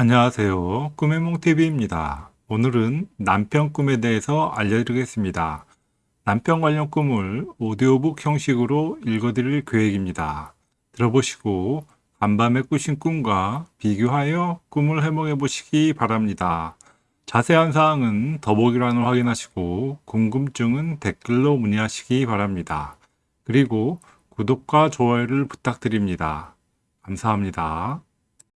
안녕하세요. 꿈의 몽TV입니다. 오늘은 남편 꿈에 대해서 알려드리겠습니다. 남편 관련 꿈을 오디오북 형식으로 읽어드릴 계획입니다. 들어보시고 간밤에 꾸신 꿈과 비교하여 꿈을 해몽해 보시기 바랍니다. 자세한 사항은 더보기란을 확인하시고 궁금증은 댓글로 문의하시기 바랍니다. 그리고 구독과 좋아요를 부탁드립니다. 감사합니다.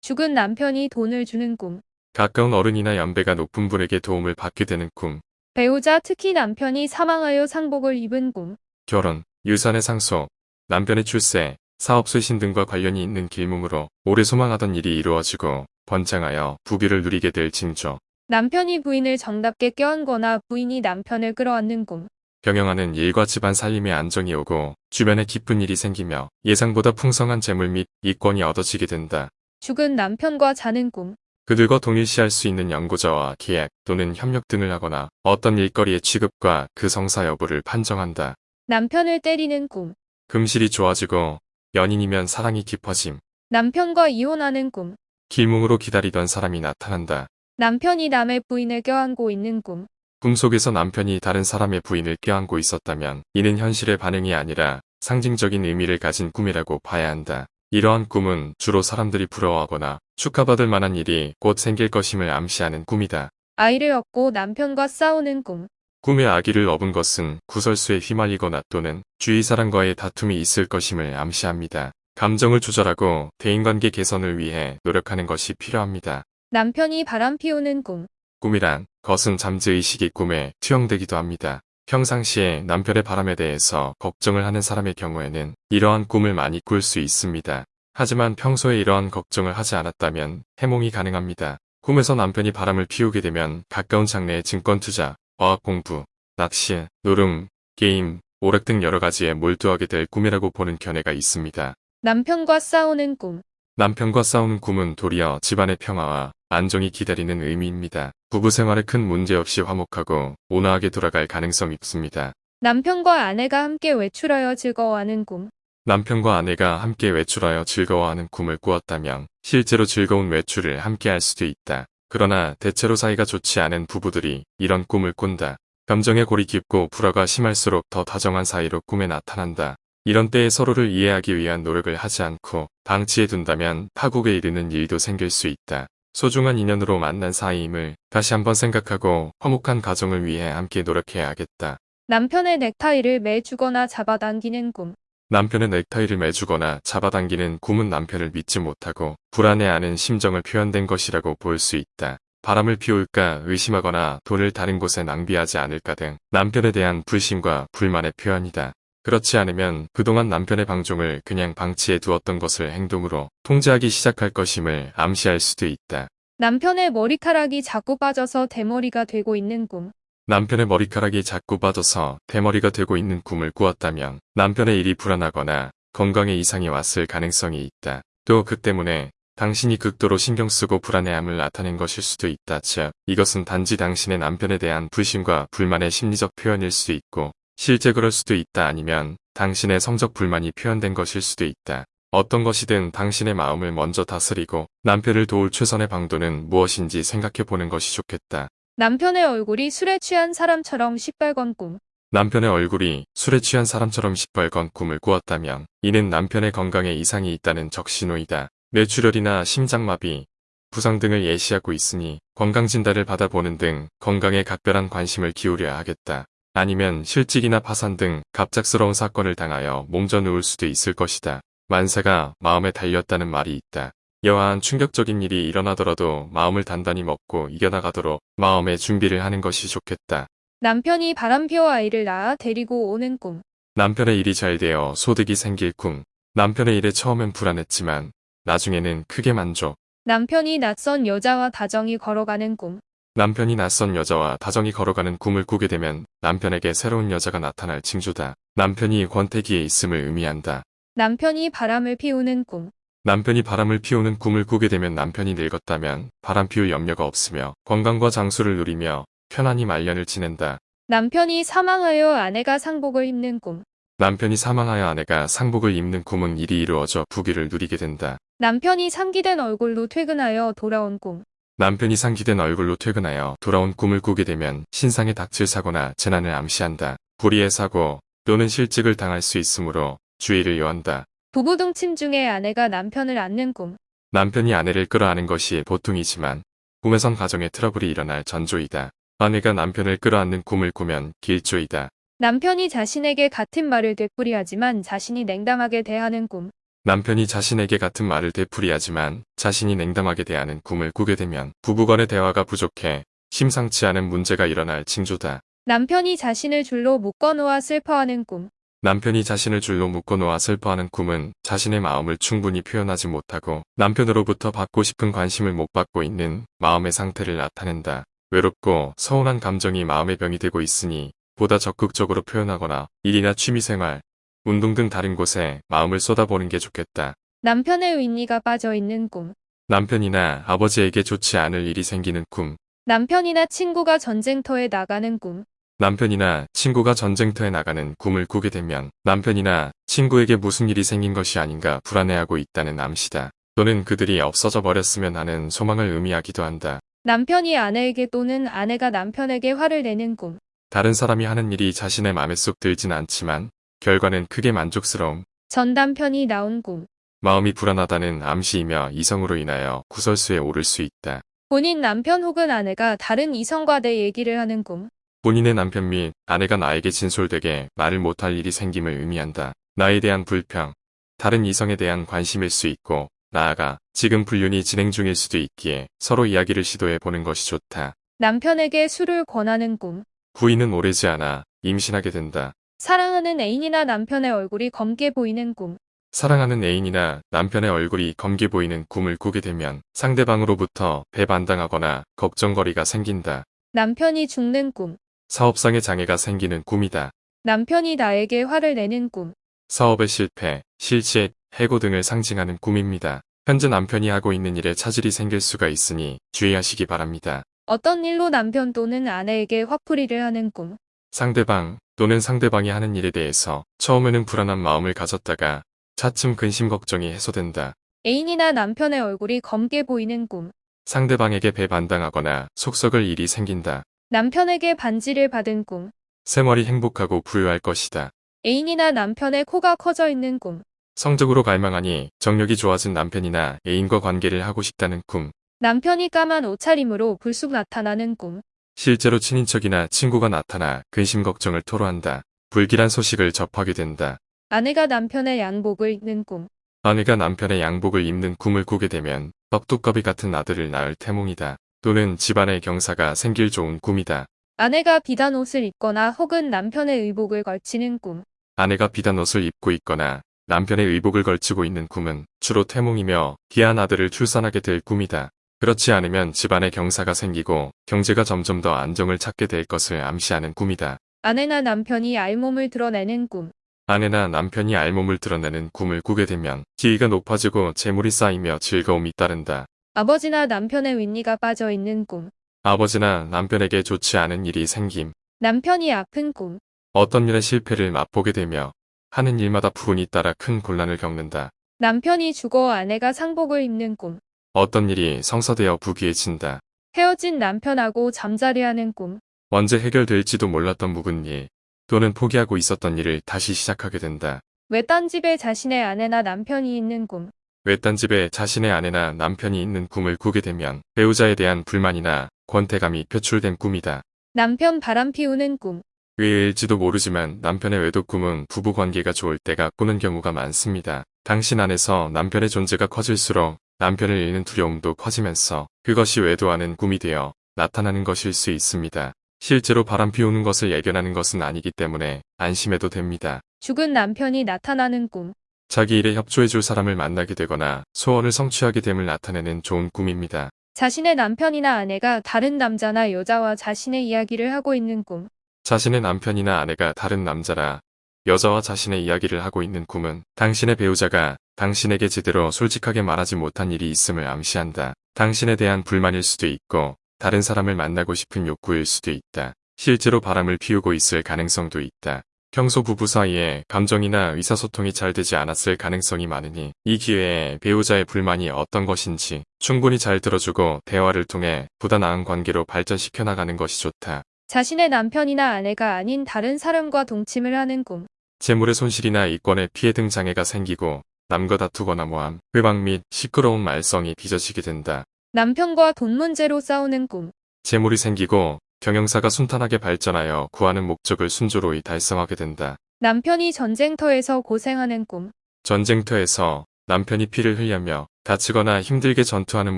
죽은 남편이 돈을 주는 꿈. 가까운 어른이나 연배가 높은 분에게 도움을 받게 되는 꿈, 배우자 특히 남편이 사망하여 상복을 입은 꿈. 결혼, 유산의 상속, 남편의 출세, 사업 쇄신 등과 관련이 있는 길몽으로 오래 소망하던 일이 이루어지고 번창하여 부귀를 누리게 될 징조, 남편이 부인을 정답게 껴안거나 부인이 남편을 끌어안는 꿈. 경영하는 일과 집안 살림의 안정이 오고 주변에 기쁜 일이 생기며 예상보다 풍성한 재물 및 이권이 얻어지게 된다. 죽은 남편과 자는 꿈. 그들과 동일시할 수 있는 연고자와 계약 또는 협력 등을 하거나 어떤 일거리의 취급과 그 성사 여부를 판정한다. 남편을 때리는 꿈. 금실이 좋아지고 연인이면 사랑이 깊어짐. 남편과 이혼하는 꿈. 길몽으로 기다리던 사람이 나타난다. 남편이 남의 부인을 껴안고 있는 꿈. 꿈속에서 남편이 다른 사람의 부인을 껴안고 있었다면 이는 현실의 반응이 아니라 상징적인 의미를 가진 꿈이라고 봐야 한다. 이러한 꿈은 주로 사람들이 부러워하거나 축하받을 만한 일이 곧 생길 것임을 암시하는 꿈이다. 아이를 얻고 남편과 싸우는 꿈. 꿈의 아기를 업은 것은 구설수에 휘말리거나 또는 주위 사람과의 다툼이 있을 것임을 암시합니다. 감정을 조절하고 대인관계 개선을 위해 노력하는 것이 필요합니다. 남편이 바람 피우는 꿈. 꿈이란 것은 잠재의식이 꿈에 투영되기도 합니다. 평상시에 남편의 바람에 대해서 걱정을 하는 사람의 경우에는 이러한 꿈을 많이 꿀 수 있습니다. 하지만 평소에 이러한 걱정을 하지 않았다면 해몽이 가능합니다. 꿈에서 남편이 바람을 피우게 되면 가까운 장래의 증권 투자, 어학 공부, 낚시, 노름, 게임, 오락 등 여러 가지에 몰두하게 될 꿈이라고 보는 견해가 있습니다. 남편과 싸우는 꿈. 남편과 싸우는 꿈은 도리어 집안의 평화와 안정이 기다리는 의미입니다. 부부 생활에 큰 문제 없이 화목하고 온화하게 돌아갈 가능성이 있습니다. 남편과 아내가 함께 외출하여 즐거워하는 꿈. 남편과 아내가 함께 외출하여 즐거워하는 꿈을 꾸었다면 실제로 즐거운 외출을 함께 할 수도 있다. 그러나 대체로 사이가 좋지 않은 부부들이 이런 꿈을 꾼다. 감정의 골이 깊고 불화가 심할수록 더 다정한 사이로 꿈에 나타난다. 이런 때에 서로를 이해하기 위한 노력을 하지 않고 방치해 둔다면 파국에 이르는 일도 생길 수 있다. 소중한 인연으로 만난 사이임을 다시 한번 생각하고 화목한 가정을 위해 함께 노력해야겠다. 남편의 넥타이를 매주거나 잡아당기는 꿈. 남편의 넥타이를 매주거나 잡아당기는 꿈은 남편을 믿지 못하고 불안해하는 심정을 표현된 것이라고 볼 수 있다. 바람을 피울까 의심하거나 돈을 다른 곳에 낭비하지 않을까 등 남편에 대한 불신과 불만의 표현이다. 그렇지 않으면 그동안 남편의 방종을 그냥 방치해 두었던 것을 행동으로 통제하기 시작할 것임을 암시할 수도 있다. 남편의 머리카락이 자꾸 빠져서 대머리가 되고 있는 꿈. 남편의 머리카락이 자꾸 빠져서 대머리가 되고 있는 꿈을 꾸었다면 남편의 일이 불안하거나 건강에 이상이 왔을 가능성이 있다. 또 그 때문에 당신이 극도로 신경 쓰고 불안해함을 나타낸 것일 수도 있다. 즉, 이것은 단지 당신의 남편에 대한 불신과 불만의 심리적 표현일 수도 있고 실제 그럴 수도 있다 아니면 당신의 성적 불만이 표현된 것일 수도 있다. 어떤 것이든 당신의 마음을 먼저 다스리고 남편을 도울 최선의 방도는 무엇인지 생각해 보는 것이 좋겠다. 남편의 얼굴이 술에 취한 사람처럼 시뻘건 꿈. 남편의 얼굴이 술에 취한 사람처럼 시뻘건 꿈을 꾸었다면 이는 남편의 건강에 이상이 있다는 적신호이다. 뇌출혈이나 심장마비, 부상 등을 예시하고 있으니 건강진단을 받아보는 등 건강에 각별한 관심을 기울여야 하겠다. 아니면 실직이나 파산 등 갑작스러운 사건을 당하여 몸져 누울 수도 있을 것이다. 만세가 마음에 달렸다는 말이 있다. 여하한 충격적인 일이 일어나더라도 마음을 단단히 먹고 이겨나가도록 마음의 준비를 하는 것이 좋겠다. 남편이 바람피워 아이를 낳아 데리고 오는 꿈. 남편의 일이 잘 되어 소득이 생길 꿈. 남편의 일에 처음엔 불안했지만 나중에는 크게 만족. 남편이 낯선 여자와 다정히 걸어가는 꿈. 남편이 낯선 여자와 다정히 걸어가는 꿈을 꾸게 되면 남편에게 새로운 여자가 나타날 징조다. 남편이 권태기에 있음을 의미한다. 남편이 바람을 피우는 꿈. 남편이 바람을 피우는 꿈을 꾸게 되면 남편이 늙었다면 바람 피울 염려가 없으며 건강과 장수를 누리며 편안히 말년을 지낸다. 남편이 사망하여 아내가 상복을 입는 꿈. 남편이 사망하여 아내가 상복을 입는 꿈은 일이 이루어져 부귀를 누리게 된다. 남편이 상기된 얼굴로 퇴근하여 돌아온 꿈. 남편이 상기된 얼굴로 퇴근하여 돌아온 꿈을 꾸게 되면 신상에 닥칠 사고나 재난을 암시한다. 불의의 사고 또는 실직을 당할 수 있으므로 주의를 요한다. 부부 동침 중에 아내가 남편을 안는 꿈. 남편이 아내를 끌어안는 것이 보통이지만 꿈에선 가정에 트러블이 일어날 전조이다. 아내가 남편을 끌어안는 꿈을 꾸면 길조이다. 남편이 자신에게 같은 말을 되풀이하지만 자신이 냉담하게 대하는 꿈. 남편이 자신에게 같은 말을 되풀이하지만 자신이 냉담하게 대하는 꿈을 꾸게 되면 부부간의 대화가 부족해 심상치 않은 문제가 일어날 징조다. 남편이 자신을 줄로 묶어놓아 슬퍼하는 꿈. 남편이 자신을 줄로 묶어놓아 슬퍼하는 꿈은 자신의 마음을 충분히 표현하지 못하고 남편으로부터 받고 싶은 관심을 못 받고 있는 마음의 상태를 나타낸다. 외롭고 서운한 감정이 마음의 병이 되고 있으니 보다 적극적으로 표현하거나 일이나 취미생활, 운동 등 다른 곳에 마음을 쏟아보는 게 좋겠다. 남편의 윈리가 빠져 있는 꿈. 남편이나 아버지에게 좋지 않을 일이 생기는 꿈, 남편이나 친구가 전쟁터에 나가는 꿈. 남편이나 친구가 전쟁터에 나가는 꿈을 꾸게 되면 남편이나 친구에게 무슨 일이 생긴 것이 아닌가 불안해하고 있다는 암시다. 또는 그들이 없어져 버렸으면 하는 소망을 의미하기도 한다. 남편이 아내에게 또는 아내가 남편에게 화를 내는 꿈. 다른 사람이 하는 일이 자신의 마음에 쏙 들진 않지만 결과는 크게 만족스러움, 전 남편이 나온 꿈. 마음이 불안하다는 암시이며 이성으로 인하여 구설수에 오를 수 있다. 본인 남편 혹은 아내가 다른 이성과 내 얘기를 하는 꿈. 본인의 남편 및 아내가 나에게 진솔되게 말을 못할 일이 생김을 의미한다. 나에 대한 불평, 다른 이성에 대한 관심일 수 있고 나아가 지금 불륜이 진행 중일 수도 있기에 서로 이야기를 시도해 보는 것이 좋다. 남편에게 술을 권하는 꿈. 부인은 오래지 않아 임신하게 된다. 사랑하는 애인이나 남편의 얼굴이 검게 보이는 꿈. 사랑하는 애인이나 남편의 얼굴이 검게 보이는 꿈을 꾸게 되면 상대방으로부터 배반당하거나 걱정거리가 생긴다. 남편이 죽는 꿈. 사업상의 장애가 생기는 꿈이다. 남편이 나에게 화를 내는 꿈. 사업의 실패, 실직, 해고 등을 상징하는 꿈입니다. 현재 남편이 하고 있는 일에 차질이 생길 수가 있으니 주의하시기 바랍니다. 어떤 일로 남편 또는 아내에게 화풀이를 하는 꿈. 상대방 또는 상대방이 하는 일에 대해서 처음에는 불안한 마음을 가졌다가 차츰 근심 걱정이 해소된다. 애인이나 남편의 얼굴이 검게 보이는 꿈. 상대방에게 배반당하거나 속썩을 일이 생긴다. 남편에게 반지를 받은 꿈. 생활이 행복하고 부유할 것이다. 애인이나 남편의 코가 커져 있는 꿈. 성적으로 갈망하니 정력이 좋아진 남편이나 애인과 관계를 하고 싶다는 꿈. 남편이 까만 옷차림으로 불쑥 나타나는 꿈. 실제로 친인척이나 친구가 나타나 근심 걱정을 토로한다. 불길한 소식을 접하게 된다. 아내가 남편의 양복을 입는 꿈. 아내가 남편의 양복을 입는 꿈을 꾸게 되면 떡두꺼비 같은 아들을 낳을 태몽이다. 또는 집안의 경사가 생길 좋은 꿈이다. 아내가 비단 옷을 입거나 혹은 남편의 의복을 걸치는 꿈. 아내가 비단 옷을 입고 있거나 남편의 의복을 걸치고 있는 꿈은 주로 태몽이며 귀한 아들을 출산하게 될 꿈이다. 그렇지 않으면 집안에 경사가 생기고 경제가 점점 더 안정을 찾게 될 것을 암시하는 꿈이다. 아내나 남편이 알몸을 드러내는 꿈. 아내나 남편이 알몸을 드러내는 꿈을 꾸게 되면 지위가 높아지고 재물이 쌓이며 즐거움이 따른다. 아버지나 남편의 윈리가 빠져 있는 꿈. 아버지나 남편에게 좋지 않은 일이 생김. 남편이 아픈 꿈. 어떤 일의 실패를 맛보게 되며 하는 일마다 부운이 따라 큰 곤란을 겪는다. 남편이 죽어 아내가 상복을 입는 꿈. 어떤 일이 성사되어 부귀해진다. 헤어진 남편하고 잠자리하는 꿈. 언제 해결될지도 몰랐던 묵은 일 또는 포기하고 있었던 일을 다시 시작하게 된다. 외딴 집에 자신의 아내나 남편이 있는 꿈. 외딴 집에 자신의 아내나 남편이 있는 꿈을 꾸게 되면 배우자에 대한 불만이나 권태감이 표출된 꿈이다. 남편 바람 피우는 꿈. 의외일지도 모르지만 남편의 외도 꿈은 부부 관계가 좋을 때가 꾸는 경우가 많습니다. 당신 안에서 남편의 존재가 커질수록 남편을 잃는 두려움도 커지면서 그것이 외도하는 꿈이 되어 나타나는 것일 수 있습니다. 실제로 바람 피우는 것을 예견하는 것은 아니기 때문에 안심해도 됩니다. 죽은 남편이 나타나는 꿈. 자기 일에 협조해줄 사람을 만나게 되거나 소원을 성취하게 됨을 나타내는 좋은 꿈입니다. 자신의 남편이나 아내가 다른 남자나 여자와 자신의 이야기를 하고 있는 꿈. 자신의 남편이나 아내가 다른 남자라 여자와 자신의 이야기를 하고 있는 꿈은 당신의 배우자가 당신에게 제대로 솔직하게 말하지 못한 일이 있음을 암시한다. 당신에 대한 불만일 수도 있고 다른 사람을 만나고 싶은 욕구일 수도 있다. 실제로 바람을 피우고 있을 가능성도 있다. 평소 부부 사이에 감정이나 의사소통이 잘 되지 않았을 가능성이 많으니 이 기회에 배우자의 불만이 어떤 것인지 충분히 잘 들어주고 대화를 통해 보다 나은 관계로 발전시켜 나가는 것이 좋다. 자신의 남편이나 아내가 아닌 다른 사람과 동침을 하는 꿈. 재물의 손실이나 이권의 피해 등 장애가 생기고 남과 다투거나 모함, 회방 및 시끄러운 말썽이 빚어지게 된다. 남편과 돈 문제로 싸우는 꿈. 재물이 생기고 경영사가 순탄하게 발전하여 구하는 목적을 순조로이 달성하게 된다. 남편이 전쟁터에서 고생하는 꿈. 전쟁터에서 남편이 피를 흘리며 다치거나 힘들게 전투하는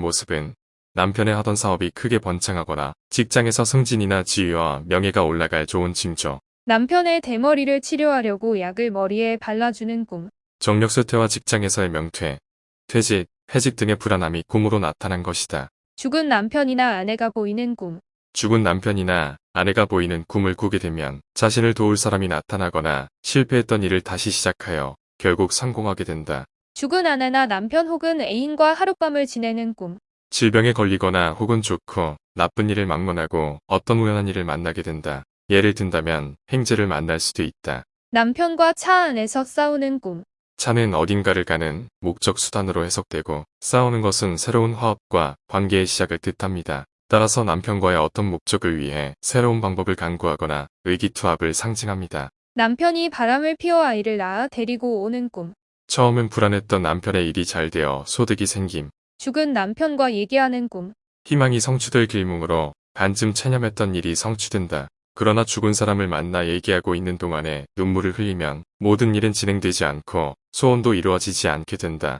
모습은 남편의 하던 사업이 크게 번창하거나 직장에서 승진이나 지위와 명예가 올라갈 좋은 징조. 남편의 대머리를 치료하려고 약을 머리에 발라주는 꿈. 정력쇠퇴와 직장에서의 명퇴, 퇴직, 해직 등의 불안함이 꿈으로 나타난 것이다. 죽은 남편이나 아내가 보이는 꿈. 죽은 남편이나 아내가 보이는 꿈을 꾸게 되면 자신을 도울 사람이 나타나거나 실패했던 일을 다시 시작하여 결국 성공하게 된다. 죽은 아내나 남편 혹은 애인과 하룻밤을 지내는 꿈. 질병에 걸리거나 혹은 좋고 나쁜 일을 막론하고 어떤 우연한 일을 만나게 된다. 예를 든다면 행제를 만날 수도 있다. 남편과 차 안에서 싸우는 꿈. 차는 어딘가를 가는 목적 수단으로 해석되고 싸우는 것은 새로운 화합과 관계의 시작을 뜻합니다. 따라서 남편과의 어떤 목적을 위해 새로운 방법을 강구하거나 의기투합을 상징합니다. 남편이 바람을 피워 아이를 낳아 데리고 오는 꿈. 처음엔 불안했던 남편의 일이 잘 되어 소득이 생김, 죽은 남편과 얘기하는 꿈. 희망이 성취될 길몽으로 반쯤 체념했던 일이 성취된다. 그러나 죽은 사람을 만나 얘기하고 있는 동안에 눈물을 흘리면 모든 일은 진행되지 않고 소원도 이루어지지 않게 된다.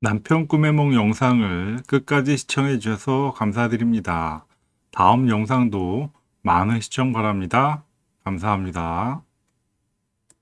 남편 꿈의梦 영상을 끝까지 시청해 주셔서 감사드립니다. 다음 영상도 많은 시청 바랍니다. 감사합니다.